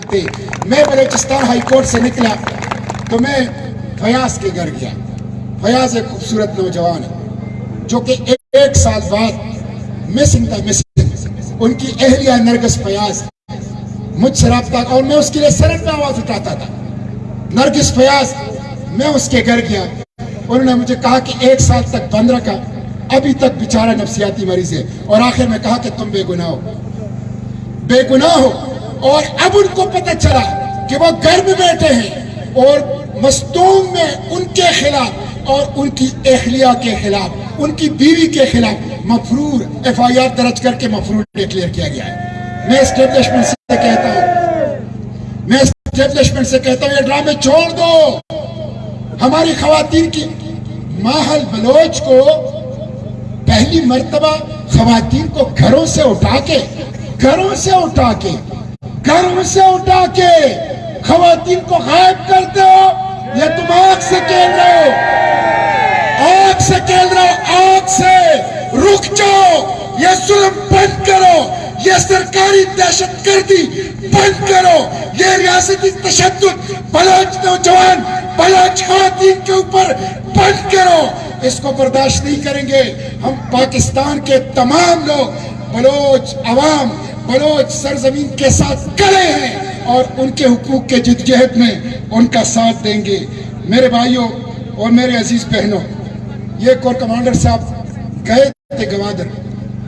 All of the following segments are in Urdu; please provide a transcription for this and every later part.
تھے میں بلوچستان ہائی کورٹ سے نکلا تو میں فیاض کے گھر گیا۔ فیاض ایک خوبصورت نوجوان ہے جو کہ ایک سال بعد مسنگ تھا مسنگ ان کی اہلیہ نرگس فیاض مجھ سے رابطہ اور میں اس کے لیے سرٹ میں آواز اٹھاتا تھا۔ نرگس فیاض، میں اس کے گھر گیا۔ انہوں نے مجھے کہا کہ ایک سال تک بند رکھا ابھی تک بیچارہ نفسیاتی مریض ہے۔ اور آخر میں کہا کہ تم بے گناہ ہو۔ بے گناہ ہو۔ اور اب ان کو پتہ چلا کہ وہ گھر میں بیٹھے ہیں اور مستوم میں ان کے خلاف اور ان کی اہلیہ کے خلاف، ان کی بیوی کے خلاف مفرور ایف آئی آر درج کر کے مفرور ڈیکلیئر کیا گیا ہے۔ میں اسٹیبلشمنٹ سے کہتا ہوں۔ میں اسٹیبلشمنٹ سے کہتا ہوں، یہ ڈرامے چھوڑ دو۔ ہماری خواتین کی ماحل بلوچ کو پہلی مرتبہ خواتین کو گھروں سے اٹھا کے، گھروں سے اٹھا کے گھروں سے اٹھا کے خواتین کو غائب کرتے ہو یا تم آگ سے کھیل رہے ہو۔ آگ سے کھیل رہے ہو آگ سے۔ رک جاؤ، یہ ظلم بند کرو۔ یہ سرکاری دہشت گردی بند کرو۔ یہ ریاستی تشدد بلوچ نوجوان بلوچ خواتین کے اوپر بند کرو۔ اس کو برداشت نہیں کریں گے۔ ہم پاکستان کے تمام لوگ، بلوچ، عوام بلوچ سرزمین کے ساتھ کڑے ہیں اور ان کے حقوق کے جدجہد میں ان کا ساتھ دیں گے۔ میرے بھائیوں اور میرے عزیز بہنوں، یہ کور کمانڈر صاحب گئے تھے گوادر۔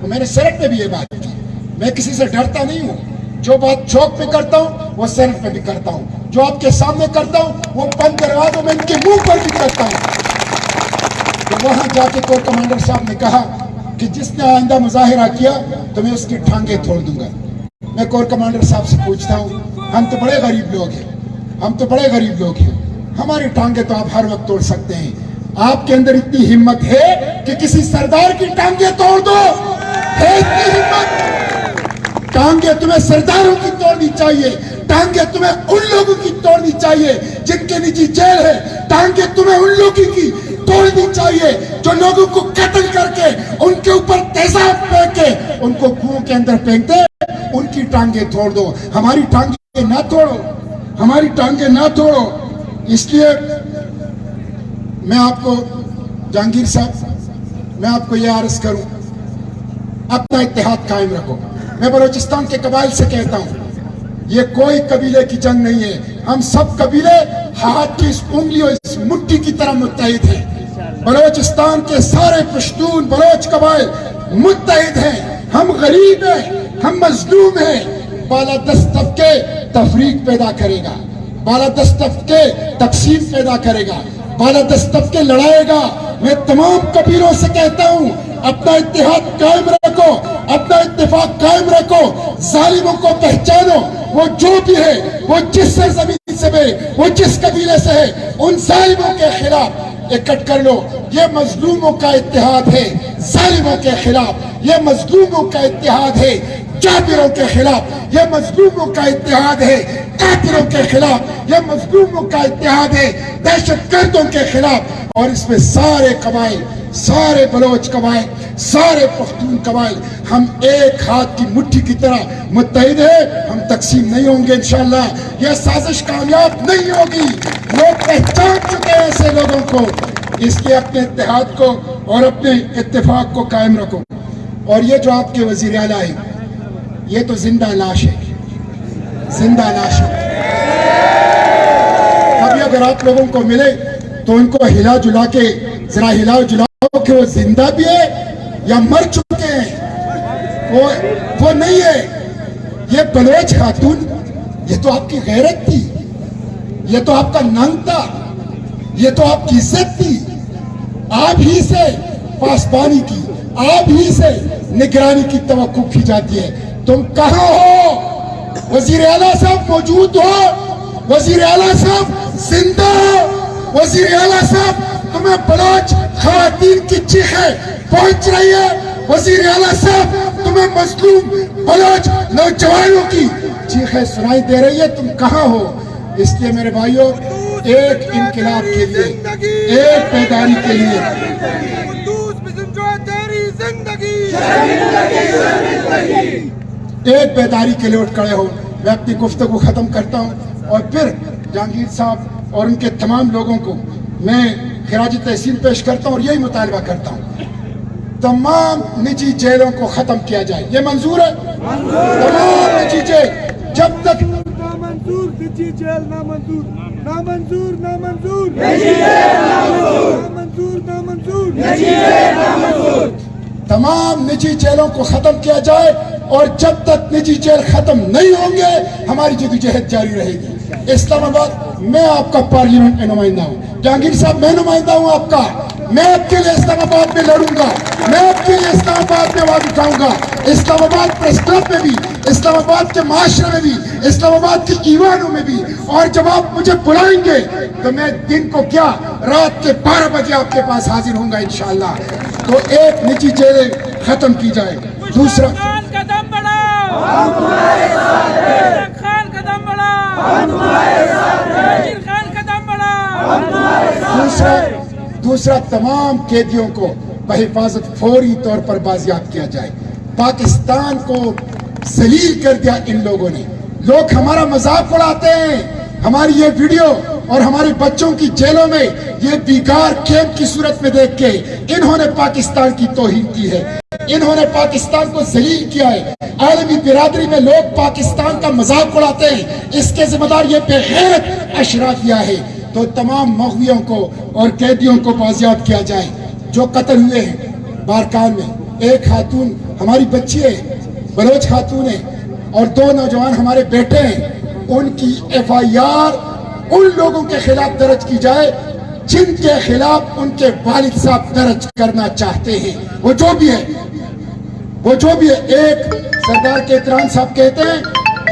میں نے سرک میں بھی یہ بات کی میں کسی سے ڈرتا نہیں ہوں۔ جو بات چوک پہ کرتا ہوں، وہ سرک پہ بھی کرتا ہوں۔ جو آپ کے سامنے کرتا ہوں، وہ بند دروازوں میں ان کے منہ پر بھی کرتا ہوں۔ تو وہاں جا کے کور کمانڈر صاحب نے کہا کہ جس نے آئندہ مظاہرہ کیا تو میں اس کی ٹھانگیں توڑ دوں گا میں کور کمانڈر صاحب سے پوچھتا ہوں ہم تو بڑے غریب لوگ ہیں ہم تو بڑے غریب لوگ ہیں ہماری ٹانگیں تو آپ ہر وقت توڑ سکتے ہیں آپ کے اندر اتنی ہمت ہے کہ کسی سردار کی ٹانگیں توڑ دو ہے اتنی ہمت ٹانگیں تمہیں سرداروں کی توڑنی چاہیے ٹانگیں تمہیں ان لوگوں کی توڑنی چاہیے جن کے نجی جیل ہے ٹانگیں تمہیں ان لوگوں کی توڑنی چاہیے جو لوگوں کو قتل کر کے ان کے اوپر تیزاب پھینک کے ان کو کنو کے اندر پھینکتے ان کی ٹانگیں توڑ دو۔ ہماری ٹانگیں نہ توڑو۔ ہماری ٹانگیں نہ توڑو۔ اس لیے میں آپ کو، جہانگیر صاحب، میں آپ کو یہ عرض کروں، اپنا اتحاد قائم رکھو۔ میں بلوچستان کے قبائل سے کہتا ہوں، یہ کوئی قبیلے کی جنگ نہیں ہے۔ ہم سب قبیلے ہاتھ کی اس انگلیوں، اس مٹی کی طرح متحد ہیں۔ بلوچستان کے سارے پشتون بلوچ قبائل متحد ہیں۔ ہم غریب ہیں، ہم مظلوم ہیں۔ بالا دست طبقے تفریق پیدا کرے گا۔ بالا دست طبقے تقسیم پیدا کرے گا۔ بالا دست طبقے لڑائے گا۔ میں تمام قبیلوں سے کہتا ہوں، اپنا اتحاد قائم رکھو، اپنا اتفاق قائم رکھو۔ ظالموں کو پہچانو۔ وہ جو بھی ہے، وہ جس سے زمین سے بھی وہ جس قبیلے سے ہے، ان ظالموں کے خلاف اکٹ کر لو۔ یہ مظلوموں کا اتحاد ہے۔ ظالموں کے خلاف۔ یہ مظلوموں کا اتحاد ہے۔ جابروں کے خلاف۔ یہ مظلوموں کا اتحاد ہے۔ قاتلوں کے خلاف۔ یہ مظلوموں کا اتحاد ہے۔ دہشت گردوں کے خلاف۔ اور اس میں سارے قبائل سارے بلوچ قبائل، سارے پختون قبائل، ہم ایک ہاتھ کی مٹھی کی طرح متحد ہیں، ہم تقسیم نہیں ہوں گے انشاءاللہ، یہ سازش کامیاب نہیں ہوگی۔ لوگ پہچان چکے ہیں ایسے لوگوں کو۔ اس لیے اپنے اتحاد کو اور اپنے اتفاق کو قائم رکھو۔ اور یہ جو آپ کے وزیر اعلیٰ ہیں، یہ تو زندہ لاش ہے زندہ لاش ہے کبھی اگر آپ لوگوں کو ملے تو ان کو ہلا جلا کے، ذرا ہلا کہ وہ زندہ بھی ہے یا مر چکے ہیں، وہ وہ نہیں ہے۔ یہ بلوچ خاتون، یہ تو آپ کی غیرت تھی، یہ تو آپ کا ننگ تھا، یہ تو آپ کی عزت تھی۔ آپ ہی سے پاسبانی کی، آپ ہی سے نگرانی کی توقع کی جاتی ہے۔ تم کہاں ہو؟ وزیر اعلیٰ صاحب موجود ہو۔ وزیر اعلیٰ صاحب زندہ ہو۔ وزیر اعلیٰ صاحب تمہیں بلوچ خواتین کی چیخیں پہنچ رہی ہے۔ وزیر اعلیٰ صاحب، تمہیں مظلوم بلوچ نوجوانوں کی چیخیں سنائی دے رہی ہے۔ تم کہاں ہو؟ اس لیے میرے بھائیوں ایک انقلاب کے لیے، ایک پیداری کے لیے۔ ایک بیداری کے لیے اٹھ کھڑے ہو۔ میں اپنی گفتگو ختم کرتا ہوں اور پھر جہانگیر صاحب اور ان کے تمام لوگوں کو میں خراج تحصیل پیش کرتا ہوں اور یہی مطالبہ کرتا ہوں۔ تمام نجی جیلوں کو ختم کیا جائے۔ یہ منظور ہے؟ تمام نجی جیل۔ جب تک نامنظور نجی جیل نامنظور۔ نامنظور نامنظور۔ نجی جیل نامنظور نامنظور۔ نجی جیل نامنظور۔ تمام نجی جیلوں کو ختم کیا جائے اور جب تک نجی جیل ختم نہیں ہوں گے ہماری جدوجہد جاری رہے گی۔ اسلام آباد، میں آپ کا پارلیمنٹ میں نمائندہ ہوں۔ جہانگیر صاحب، میں نمائندہ ہوں آپ کا۔ میں آپ کے لیے اسلام آباد میں لڑوں گا۔ میں آپ کے لیے اسلام آباد میں آواز اٹھاؤں گا۔ اسلام آباد پریس کلب میں بھی، اسلام آباد کے معاشرے میں بھی، اسلام آباد کی ایوانوں میں بھی۔ اور جب آپ مجھے بلائیں گے، تو میں دن کو کیا، رات کے بارہ بجے آپ کے پاس حاضر ہوں گا انشاءاللہ۔ تو ایک نجی جیلیں ختم کی جائے دوسرا دوسرا تمام قیدیوں کو بحفاظت فوری طور پر بازیاب کیا جائے۔ پاکستان کو زلیل کر دیا ان لوگوں نے۔ لوگ ہمارا مذاق اڑاتے ہیں۔ ہماری یہ ویڈیو اور ہمارے بچوں کی جیلوں میں یہ بیگار کیمپ کی صورت میں دیکھ کے انہوں نے پاکستان کی توہین کی ہے۔ انہوں نے پاکستان کو ذلیل کیا ہے۔ عالمی برادری میں لوگ پاکستان کا مذاق اڑاتے ہیں۔ اس کے ذمہ دار یہ بے اشرا کیا ہے۔ تو تمام مغویوں کو اور قیدیوں کو بازیاب کیا جائے۔ جو قتل ہوئے ہیں بارکان میں۔ ایک خاتون ہماری بچی ہے، بلوچ خاتون ہے۔ اور دو نوجوان ہمارے بیٹے ہیں۔ ان کی ایف آئی آر ان لوگوں کے خلاف درج کی جائے۔ جن کے خلاف ان کے والد صاحب درج کرنا چاہتے ہیں۔ وہ جو بھی ہے وہ جو بھی ایک سردار کے اطران صاحب کہتے ہیں،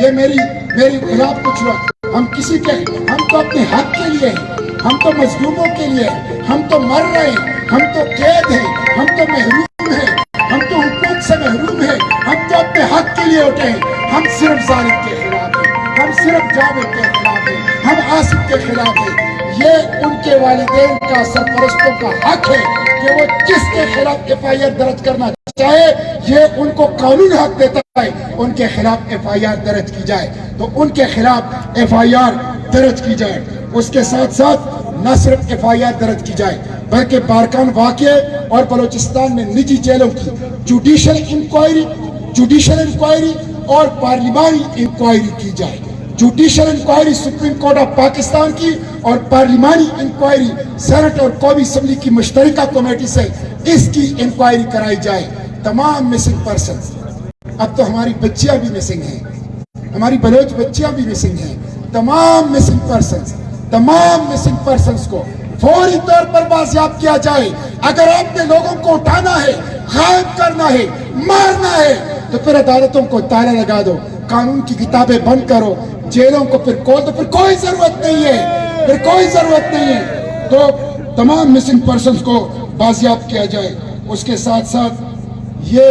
یہ میری میری خلاف کچھ لوگ ہم کسی کے ہم تو اپنے حق کے لیے ہیں۔ ہم تو مظلوموں کے لیے ہیں۔ ہم تو مر رہے ہیں۔ ہم تو قید ہیں۔ ہم تو محروم ہیں۔ ہم تو حقوق سے محروم ہیں۔ ہم تو اپنے حق کے لیے اٹھے ہیں۔ ہم صرف ظالم کے خلاف ہیں۔ ہم صرف جاوید کے خلاف ہیں۔ ہم آصف کے خلاف ہیں۔ یہ ان کے والدین کا سرپرستوں کا حق ہے کہ وہ کس کے خلاف ایف آئی آر درج کرنا چاہے یہ ان کو قانون حق دیتا ہے، ان کے خلاف ایف آئی آر درج کی جائے۔ تو ان کے خلاف ایف آئی آر درج کی جائے۔ اس کے ساتھ ساتھ نہ صرف ایف آئی آر درج کی جائے، بلکہ بارکان واقعے اور بلوچستان میں نجی جیلوں کی جوڈیشل انکوائری جوڈیشل انکوائری اور پارلیمانی انکوائری کی جائے۔ Judicial inquiry supreme court of Pakistan کی اور پارلیمانی انکوائری سینٹ اور قومی اسمبلی کی مشترکہ کمیٹی سے اس کی انکوائری کرائی جائے۔ تمام مسنگ پرسن اب تو ہماری بچیاں بھی مسنگ ہیں۔ ہماری بلوچ بچیاں بھی مسنگ ہیں۔ تمام مسنگ پرسن تمام مسنگ پرسنس کو فوری طور پر بازیاب کیا جائے۔ اگر آپ نے لوگوں کو اٹھانا ہے، غائب کرنا ہے، مارنا ہے، تو پھر عدالتوں کو تالا لگا دو۔ قانون کی کتابیں بند کرو۔ جیلوں کو پھر کھول دو۔ پھر کوئی ضرورت نہیں ہے۔ پھر کوئی ضرورت نہیں ہے۔ تو تمام مسنگ پرسنس کو بازیاب کیا جائے۔ اس کے ساتھ ساتھ یہ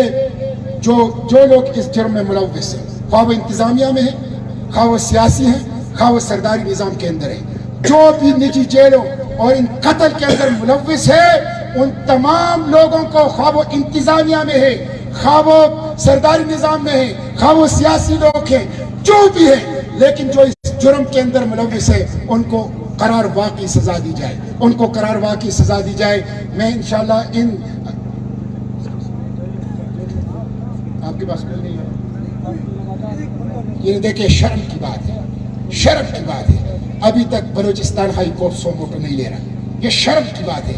جو جو لوگ اس جرم میں ملوث ہیں، خواہ وہ انتظامیہ میں ہیں، خواہ وہ سیاسی ہیں، خواہ وہ سرداری نظام کے اندر ہیں۔ جو بھی نجی جیلوں اور ان قتل کے اندر ملوث ہے ان تمام لوگوں کو خواب و انتظامیہ میں ہے خواب و سرداری نظام میں ہے خواب و سیاسی لوگ ہیں، جو بھی ہیں، لیکن جو اس جرم کے اندر ملوث ہے ان کو قرار واقعی سزا دی جائے۔ ان کو قرار واقعی سزا دی جائے۔ میں انشاءاللہ ان آپ کے پاس کل نہیں ہے۔ یہ دیکھیں، شرم کی بات ہے۔ شرم کی بات ہے۔ ابھی تک بلوچستان ہائی کورٹ سو موٹو نہیں لے رہا۔ یہ شرم کی بات ہے۔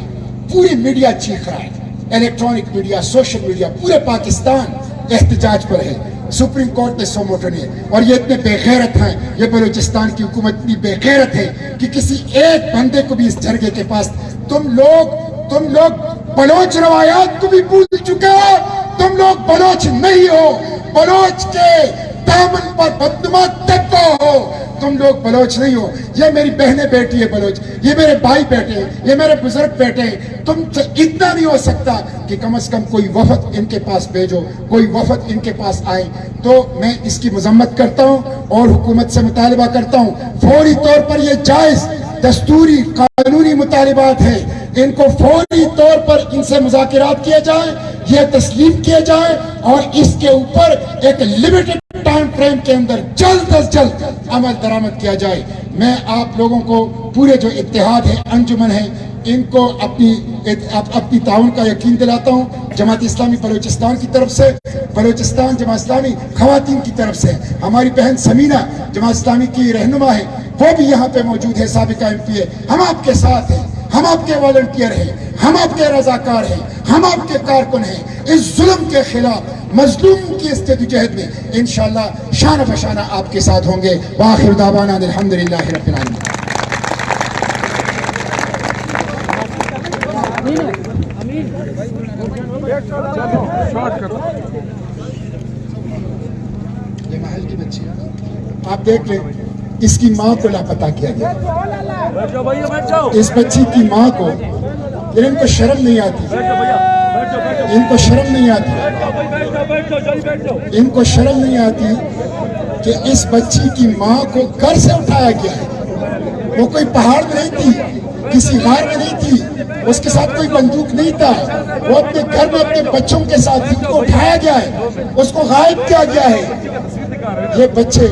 پوری میڈیا چیخ رہا ہے۔ الیکٹرانک میڈیا، سوشل میڈیا، پورے پاکستان احتجاج پر ہے۔ سپریم کورٹ نے سو موٹو نے اور یہ اتنے بے غیرت ہیں۔ یہ بلوچستان کی حکومت اتنی بے غیرت ہے کہ کسی ایک بندے کو بھی اس جھرگے کے پاس تم لوگ تم لوگ بلوچ روایات کو بھی پوچھ چکے ہو، تم لوگ بلوچ نہیں ہو۔ بلوچ کے دامن پر بدما تکا ہو۔ تم لوگ بلوچ نہیں ہو۔ یہ میری بہنیں بیٹی ہے بلوچ۔ یہ میرے بھائی بیٹے ہیں۔ یہ میرے بزرگ بیٹے ہیں۔ تم سے اتنا نہیں ہو سکتا کہ کم از کم کوئی وفد ان کے پاس بھیجو۔ کوئی وفد ان کے پاس آئے۔ تو میں اس کی مذمت کرتا ہوں اور حکومت سے مطالبہ کرتا ہوں۔ فوری طور پر یہ جائز دستوری قانونی مطالبات ہیں۔ ان کو فوری طور پر ان سے مذاکرات کیا جائے یہ تسلیم کیا جائے اور اس کے اوپر ایک لمیٹڈ ٹائم فریم کے اندر جلد از جلد عمل درآمد کیا جائے۔ میں آپ لوگوں کو پورے جو اتحاد ہیں، انجمن ہیں، ان کو اپنی اپنی تعاون کا یقین دلاتا ہوں۔ جماعت اسلامی بلوچستان کی طرف سے، بلوچستان جماعت اسلامی خواتین کی طرف سے۔ ہماری بہن سمینہ جماعت اسلامی کی رہنما ہے۔ وہ بھی یہاں پہ موجود ہے، سابقہ ایم پی ہے ہم آپ کے ساتھ ہیں، ہم آپ کے والنٹیئر ہیں، ہم آپ کے رضاکار ہیں، ہم آپ کے کارکن ہیں۔ اس ظلم کے خلاف، مظلوم کی استدجہد میں انشاءاللہ شانہ بشانہ آپ کے ساتھ ہوں گے۔ وآخر دعوانا الحمدللہ رب العالمین۔ یہ محل کی بچی آپ دیکھ لیں۔ اس کی ماں کو لاپتہ کیا گیا۔ اس بچی کی ماں کو ان کو شرم نہیں آتی۔ ان کو شرم نہیں آتی۔ ان کو شرم نہیں آتی کہ اس بچی کی ماں کو گھر سے اٹھایا گیا ہے۔ وہ کوئی پہاڑ میں نہیں تھی، کسی غار میں نہیں تھی، اس کے ساتھ کوئی بندوق نہیں تھا۔ وہ اپنے گھر میں اپنے بچوں کے ساتھ ان کو اٹھایا گیا ہے، اس کو غائب کیا گیا ہے۔ یہ بچے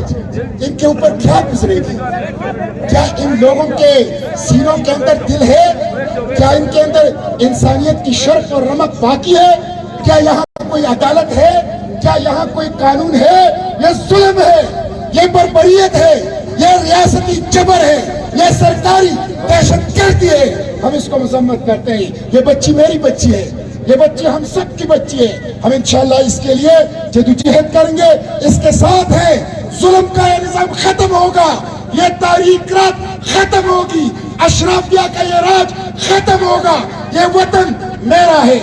ان کے اوپر کیا گزرے گی؟ کیا ان لوگوں کے سینوں کے اندر دل ہے؟ کیا ان کے اندر انسانیت کی شرف اور رمق باقی ہے؟ کیا یہاں کوئی عدالت ہے؟ کیا یہاں کوئی قانون ہے؟ یہ ظلم ہے، یہ بربریت ہے، یہ ریاستی جبر ہے، یہ سرکاری دہشت گردی ہے۔ ہم اس کو مذمت کرتے ہیں۔ یہ بچی میری بچی ہے۔ یہ بچی ہم سب کی بچی ہے۔ ہم انشاءاللہ اس کے لیے جدوجہد کریں گے۔ اس کے ساتھ ہے ظلم کا یہ نظام ختم ہوگا، یہ تاریخ رات ختم ہوگی اشرافیہ کا یہ راج ختم ہوگا، یہ وطن میرا ہے،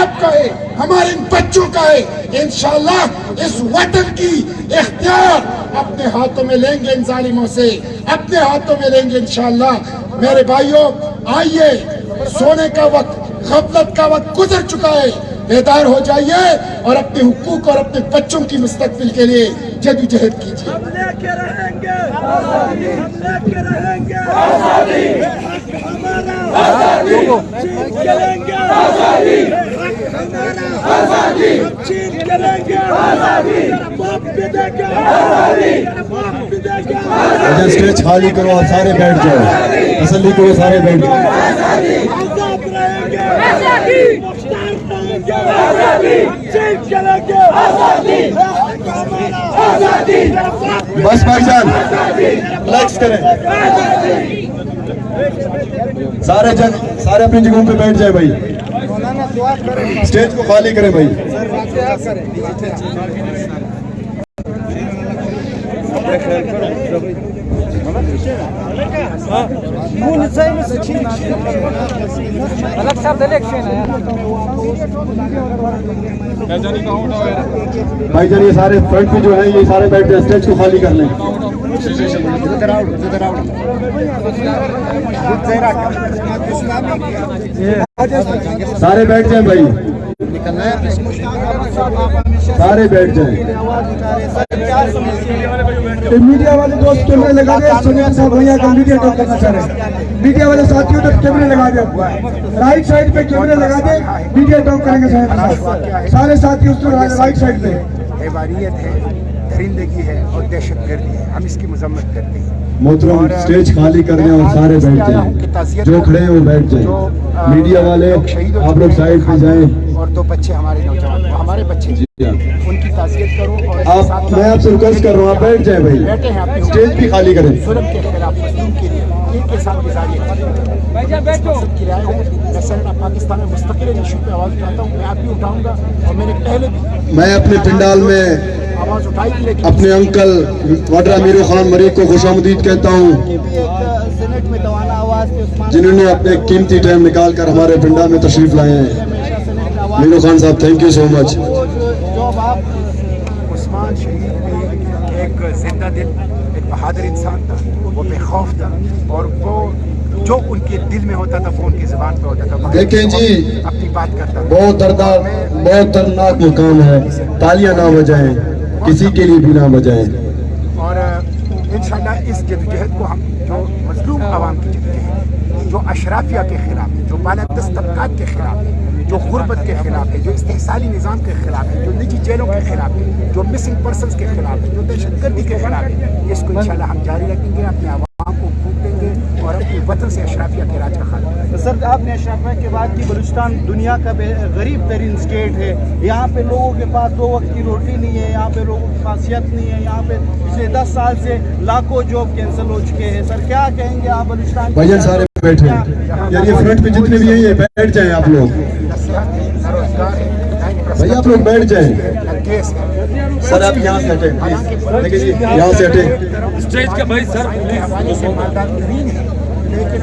آپ کا ہے، ہمارے ان بچوں کا ہے۔ انشاءاللہ اس وطن کی اختیار اپنے ہاتھوں میں لیں گے ان ظالموں سے، اپنے ہاتھوں میں لیں گے انشاءاللہ۔ میرے بھائیوں، آئیے، سونے کا وقت، غفلت کا وقت گزر چکا ہے۔ بیدار ہو جائیے اور اپنے حقوق اور اپنے بچوں کی مستقبل کے لیے جدوجہد کیجیے۔ ہم لے کے رہیں گے۔ ہم لے کے رہیں گے۔ یہ حق ہمارا۔ چین کے لیں گے یہ حق ہمارا۔ ہم چین کے لیں گے میرا باپ بھی دے گا۔ میرا باپ بھی دے گا۔ اسٹیج خالی کرو اور سارے بیٹھ جاؤ۔ تسلی کرو سارے بیٹھ جاؤ۔ کے بس بھائی جان ریلیکس کریں۔ سارے جن، سارے اپنی جگہوں پہ بیٹھ جائیں بھائی۔ اسٹیج کو خالی کریں بھائی۔ بھائی جان، یہ سارے فرنٹ پہ جو ہیں، یہ سارے بیٹھ جائیں اسٹیج کو خالی کر لیں۔ سارے بیٹھ جائیں بھائی۔ سارے بیٹھ جائیں۔ میڈیا والے دوست کیمرے لگا دے سنیل صاحب بھیا کا میڈیا ٹاک کرنا چاہ رہے ہیں۔ میڈیا والے ساتھیوں تک کیمرے لگا دے رائٹ سائڈ پہ کیمرے لگا دے میڈیا ٹاک کریں گے سنیل صاحب۔ سارے ساتھی اس کو رائٹ سائڈ پہ۔ عباریت ہے درندگی ہے اور دہشت گردی ہے۔ ہم اس کی مذمت کرتے ہیں۔ محترم اور اسٹیج خالی کر دیں اور سارے بیٹھ جائیں۔ جو کھڑے ہیں وہ بیٹھ جائیں۔ میڈیا والے آپ لوگ سائڈ پہ جائیں۔ اور دو بچے ہمارے نوجوان ہمارے بچے۔ جی ہاں۔ ان کی تعزیت کرو اور میں آپ سے ریکویسٹ کر رہا ہوں آپ بیٹھ جائیں بھائی۔ اسٹیج بھی خالی کریں۔ ظلم کے خلاف مظلوم کے لیے۔ کے ساتھ گزاری مقصد کی رائے ہوں میں پاکستان میں مستقل ایشو پہ آواز اٹھاتا ہوں۔ میں آپ بھی اٹھاؤں گا اور میں نے پہلے بھی میں اپنے پنڈال میں آواز اٹھائی تھی لیکن اپنے انکل وڈرا میرو خان مریق کو خوش آمدید کہتا ہوں۔ جنہوں نے اپنے قیمتی ٹائم نکال کر ہمارے پنڈال میں تشریف لائے ہیں۔ میرو خان صاحب تھینک یو سو مچ عثمان شہید ایک زندہ دل بہادر انسان تھا وہ بے خوف تھا اور وہ جو ان کے دل میں ہوتا تھا وہ ان کی زبان پہ ہوتا تھا۔ مگر دیکھیں جی اپنی بات کرتا بہت دردار بہت دردناک مقام ہے۔ تالیاں نہ بجائیں کسی کے لیے بھی نہ بجائیں۔ اور انشاءاللہ اس جدوجہد کو ہم جو مظلوم عوام کی جدوجہد ہے جو اشرافیہ کے خلاف ہے جو بالا دست طبقات کے خلاف ہے جو غربت کے خلاف ہے جو استحصالی نظام کے خلاف ہے جو نجی جیلوں کے خلاف ہے جو مسنگ پرسنز کے خلاف ہے جو دہشت گردی کے خلاف ہے اس کو انشاءاللہ ہم جاری رکھیں گے اپنے عوام کو پھونک دیں گے اور اپنے وطن سے اشرافیہ کے راج کا خاتمہ سر آپ نے اشرافیہ کے بعد کی بلوچستان دنیا کا غریب ترین اسٹیٹ ہے۔ یہاں پہ لوگوں کے پاس دو وقت کی روٹی نہیں ہے یہاں پہ لوگوں کی خاصیت نہیں ہے یہاں پہ پچھلے دس سال سے لاکھوں جاب کینسل ہو چکے ہیں۔ سر کیا کہیں گے آپ بلوچستان بیٹھے یار یہ فرنٹ پہ جتنے بھی ہیں یہ بیٹھ جائیں آپ لوگ۔ بھائی آپ لوگ بیٹھ جائیں۔ سر آپ یہاں سے ہٹیں پلیز۔ جی، یہاں سے ہٹیں۔ اسٹیج کا بھائی سر لیکن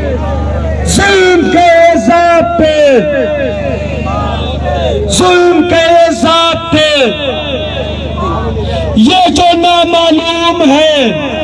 ظلم کے ساتھ یہ جو نامعلوم ہے